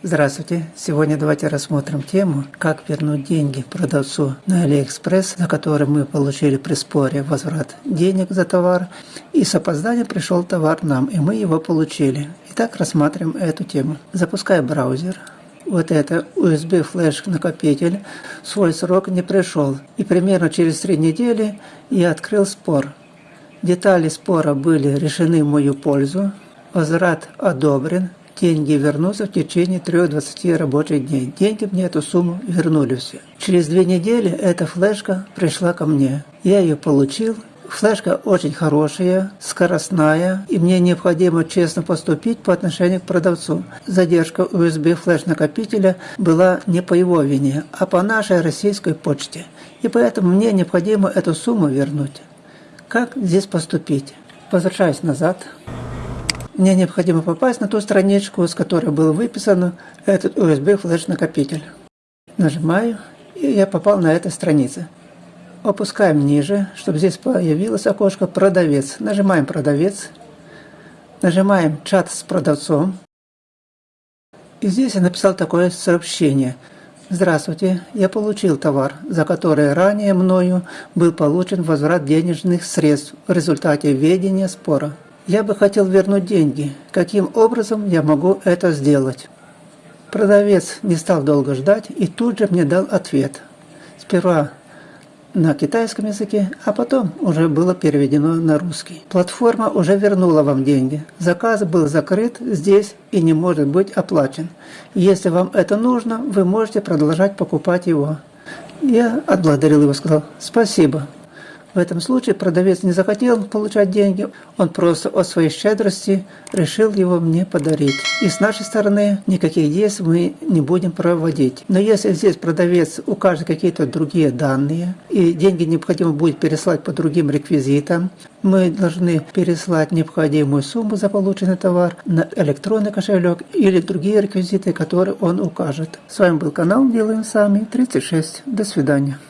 Здравствуйте! Сегодня давайте рассмотрим тему, как вернуть деньги продавцу на Алиэкспресс, за который мы получили при споре возврат денег за товар, и с опозданием пришел товар нам, и мы его получили. Итак, рассматриваем эту тему. Запускаю браузер. Вот это USB флеш накопитель свой срок не пришел. И примерно через три недели я открыл спор. Детали спора были решены в мою пользу. Возврат одобрен деньги вернутся в течение 3-20 рабочих дней. Деньги мне эту сумму вернули все. Через две недели эта флешка пришла ко мне. Я ее получил. Флешка очень хорошая, скоростная, и мне необходимо честно поступить по отношению к продавцу. Задержка USB флеш-накопителя была не по его вине, а по нашей российской почте. И поэтому мне необходимо эту сумму вернуть. Как здесь поступить? Возвращаюсь назад. Мне необходимо попасть на ту страничку, с которой был выписан этот USB флеш-накопитель. Нажимаю, и я попал на эту страницу. Опускаем ниже, чтобы здесь появилось окошко «Продавец». Нажимаем «Продавец». Нажимаем «Чат с продавцом». И здесь я написал такое сообщение. Здравствуйте, я получил товар, за который ранее мною был получен возврат денежных средств в результате ведения спора. Я бы хотел вернуть деньги. Каким образом я могу это сделать? Продавец не стал долго ждать и тут же мне дал ответ. Сперва на китайском языке, а потом уже было переведено на русский. Платформа уже вернула вам деньги. Заказ был закрыт здесь и не может быть оплачен. Если вам это нужно, вы можете продолжать покупать его. Я отблагодарил его, сказал «Спасибо». В этом случае продавец не захотел получать деньги, он просто от своей щедрости решил его мне подарить. И с нашей стороны никаких действий мы не будем проводить. Но если здесь продавец укажет какие-то другие данные, и деньги необходимо будет переслать по другим реквизитам, мы должны переслать необходимую сумму за полученный товар на электронный кошелек или другие реквизиты, которые он укажет. С вами был канал Делаем Сами 36. До свидания.